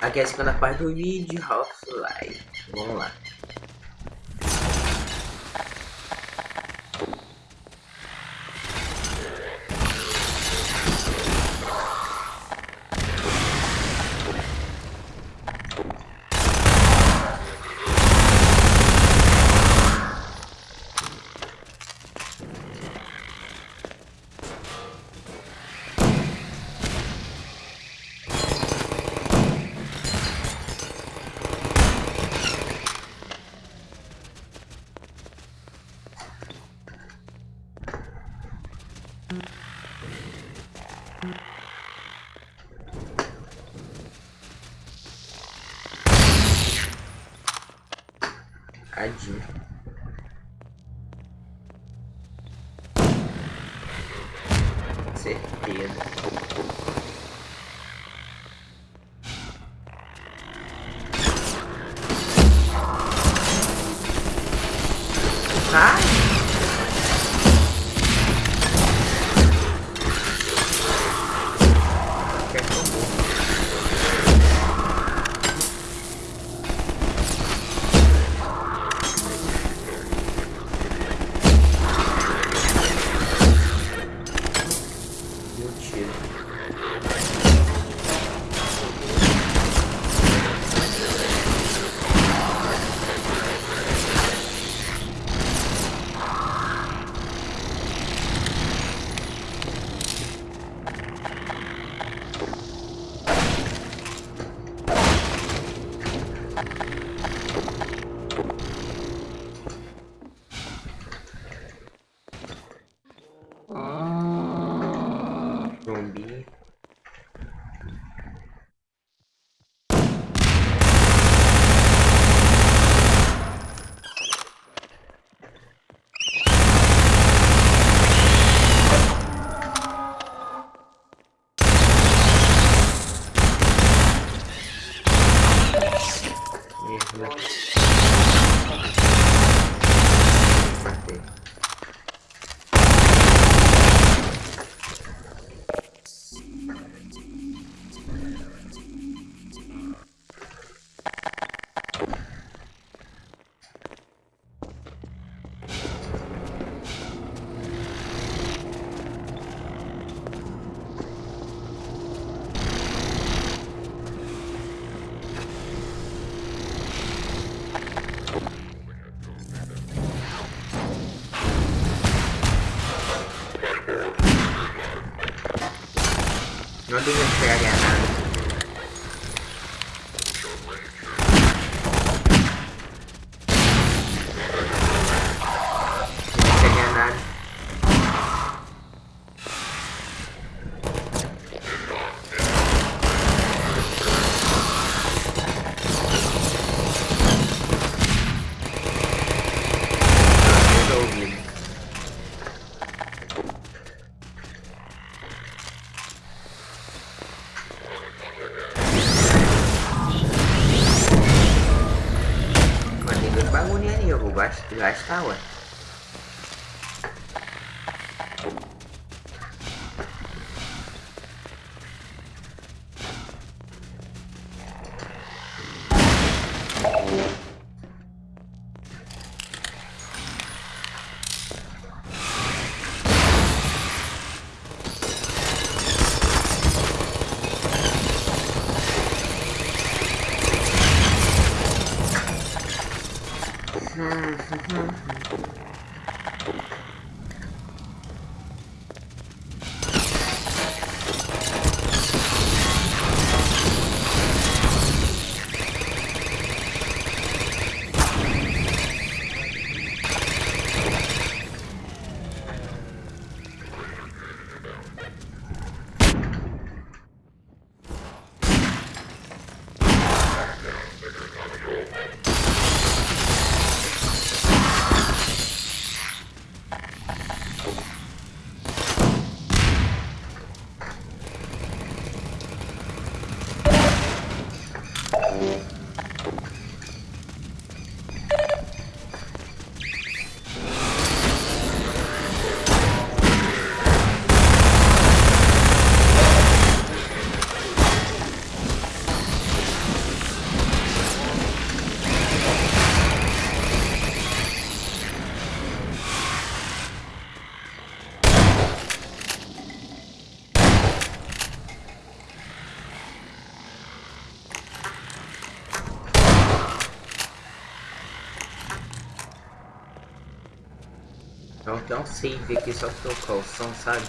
Aqui é a segunda parte do vídeo, Half-Life. Vamos lá. Tadinho. 我感觉。the ice tower. Mm-hmm. Então tem um save aqui só pro calção, sabe?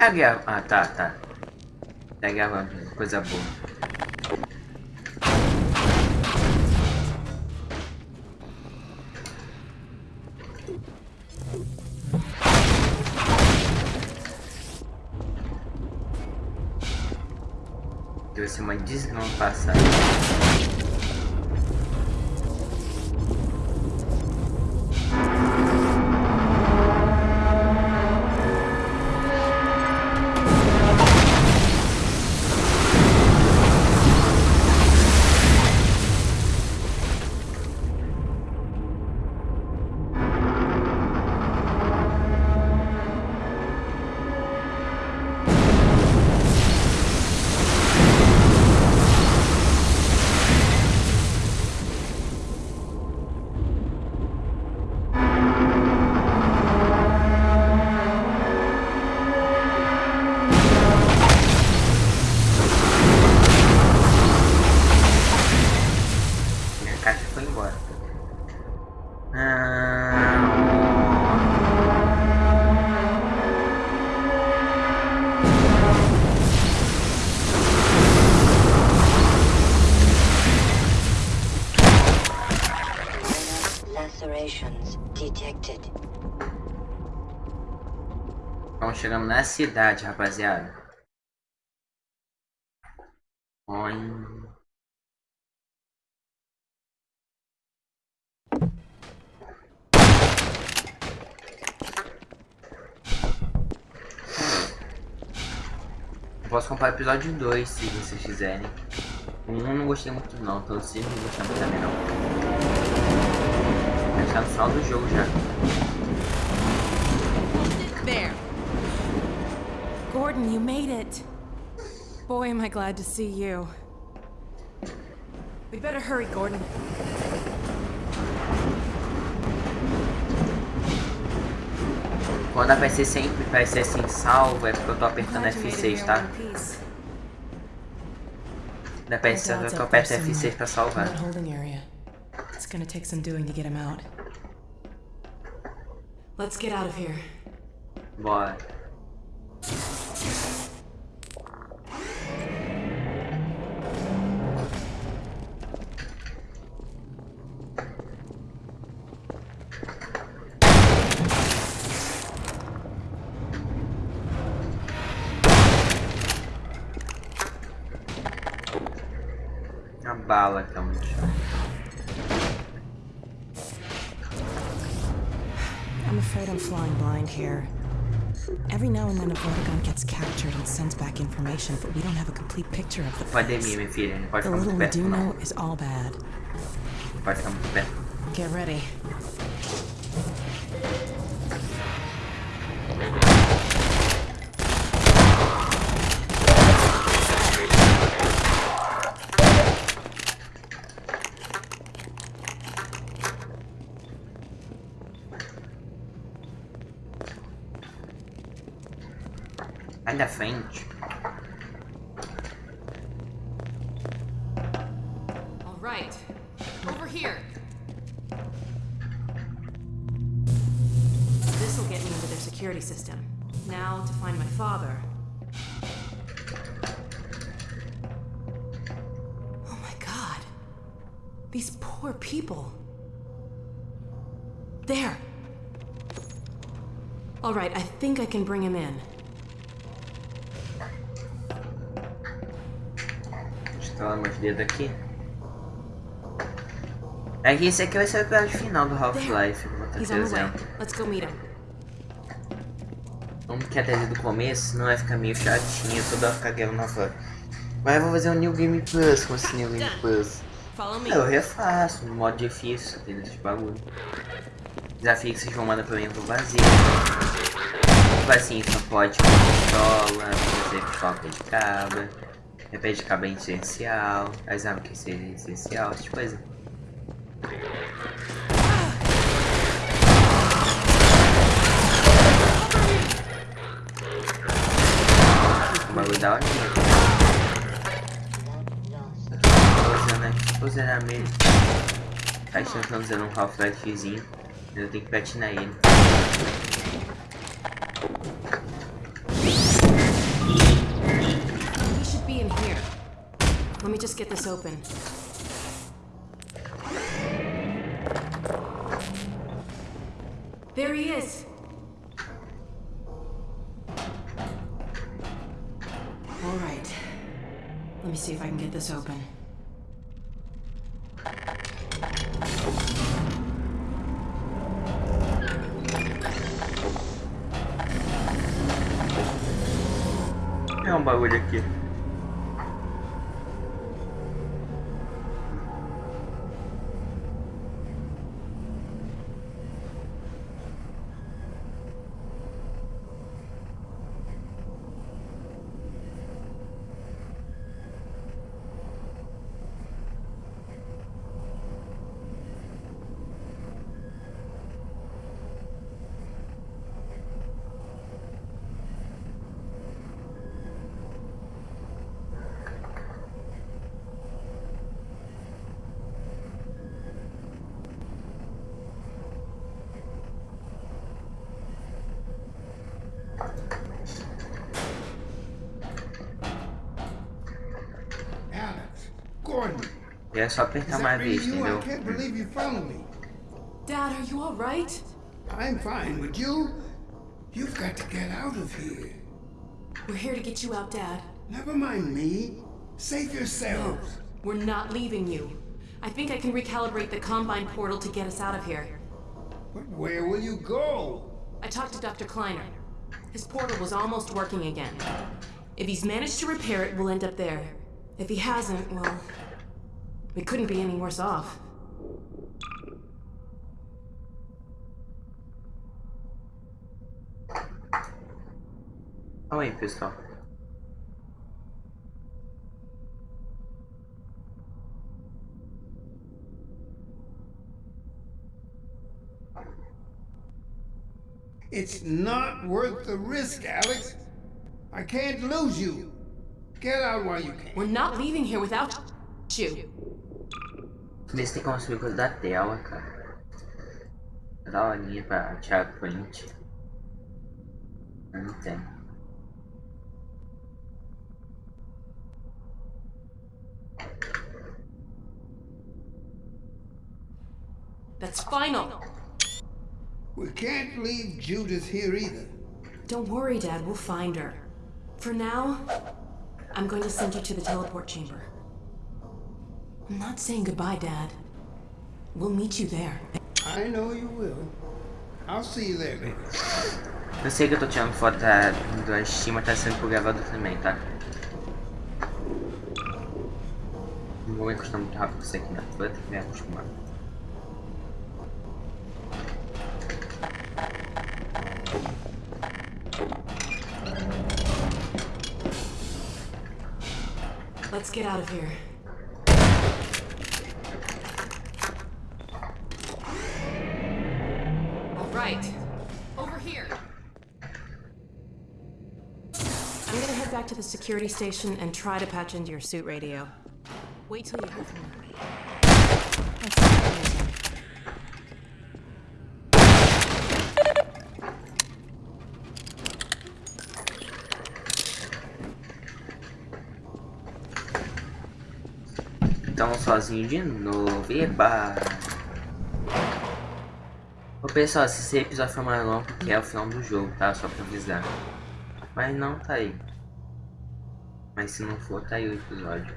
a guerra. Ah, tá, tá. É a guerra, coisa boa. Deve ser uma desgraça passada. chegamos na cidade, rapaziada. Oi. posso comprar episódio 2 se vocês quiserem. Um não gostei muito não, todos então, não gostei muito também não. Vai tá ficar no final do jogo já. Martin, you made it. Boy, am I glad to see you. We better hurry, Gordon. Quando a PC sempre vai ser assim, salvo, é porque eu tô apertando F6, tá? Da PC, eu tô apertando F6 pra salvar. It's gonna take some doing to get him out. Let's get out of here. Bora. bala chão. I'm afraid I'm flying blind here. Every now and then a Vortigon gets captured and sends back information, but we don't have a complete picture of the place. The little we do know is all bad. Get ready. da frente. All right. Over here. This will get me into their security system. Now to find my father. Oh my god. These poor people. There. All right, I think I can bring him in. instalar meus dedos aqui. É que esse aqui vai ser o episódio final do Half-Life, por exemplo. Vamos que até do começo, não vai é ficar meio chatinho, toda hora ficar guerra Half-Life. Mas eu vou fazer um New Game Plus com esse New Game Plus. Eu refaço, no modo difícil, tem esse bagulho. Desafio que vocês vão mandar pra mim, eu vou vazio. Tipo assim, só pode com pistola, fazer pistola de cabra cabelo é essencial, armas que seja essencial, tipo coisa. O bagulho da hora. Usando aqui, usando a mesmo. Tá, estamos usando um Half-Lifezinho. Eu tenho que platinar ele. Let me just get this open. There he is. All right. Let me see if I can get this open. É só apertar mais vezes, entendeu? I can't believe you found me. Dad, are you all right? I'm fine. Would you? You've got to get out of here. We're here to get you out, Dad. Never mind me. Save yourselves. No, we're not leaving you. I think I can recalibrate the Combine portal to get us out of here. But where will you go? I talked to Dr. Kleiner. His portal was almost working again. If he's managed to repair it, we'll end up there. If he hasn't, well, we couldn't be any worse off. Calma oh, pissed off. It's not worth the risk, Alex. I can't lose you. Get out while you can. We're not leaving here without you. Eles têm como se da tela, cara. Dá uma linha pra tirar print. Não tem. That's final. We can't leave Judith here either. Don't worry, Dad. We'll find her. For now, I'm going to send you to the teleport chamber. I'm not saying goodbye, Dad. We'll meet you there. I know you will. I'll see you there, baby. Eu sei que eu tô tirando foto da, da Steam, tá sendo pro gravador também, tá? Não vou me muito rápido com isso aqui, Vou ter que me acostumar. Let's get out of here. security station and try to patch into your suit radio. Wait till you have him. Então sozinho de novo, eba! Ô pessoal, esse episódio foi mais longo, porque é o final do jogo, tá? Só pra avisar. Mas não tá aí. Mas se não for, tá aí o episódio.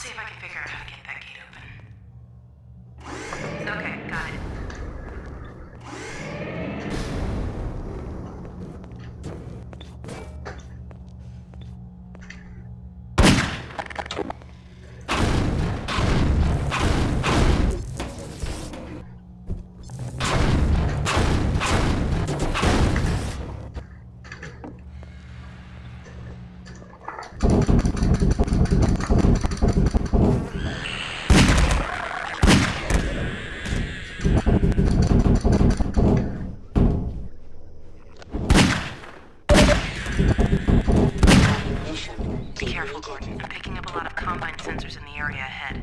see if I can figure out how to get sensors in the area ahead.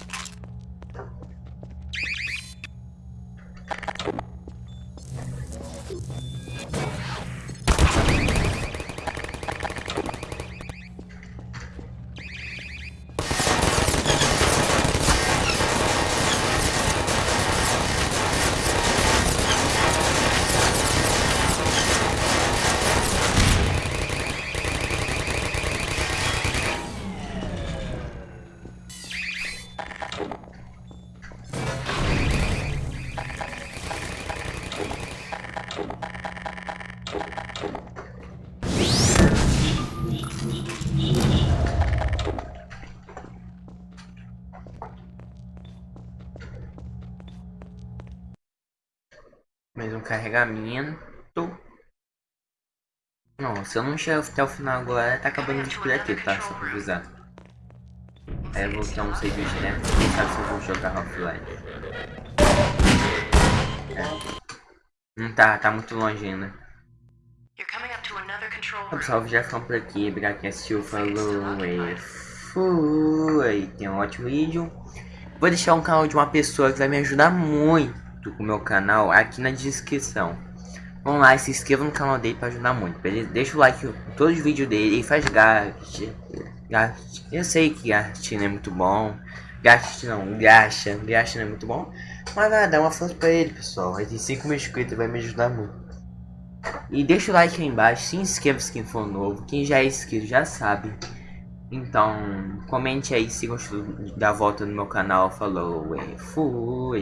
Mais um carregamento. Não, se eu não chegar até o final agora, tá acabando de vídeo aqui, tá? Só pra avisar. Aí é, eu vou ter um save né? quem sabe se eu vou jogar offline. É. Não tá, tá muito longe ainda. Então, pessoal, já ficamos por aqui. Obrigado quem assistiu. Falou é, é, e fui. Tem um ótimo vídeo. Vou deixar um canal de uma pessoa que vai me ajudar muito com o meu canal aqui na descrição. Vão lá e se inscreva no canal dele para ajudar muito, beleza? Deixa o like em todos os vídeos dele e faz gaste. Eu sei que Gastin é muito bom. Gastin não, Gacha não é muito bom. Mas nada, dá uma força pra ele, pessoal. Ele tem 5 mil inscritos, vai me ajudar muito. E deixa o like aí embaixo, se inscreva se quem for novo. Quem já é inscrito já sabe. Então, comente aí se gostou da volta no meu canal. Falou, é, fui.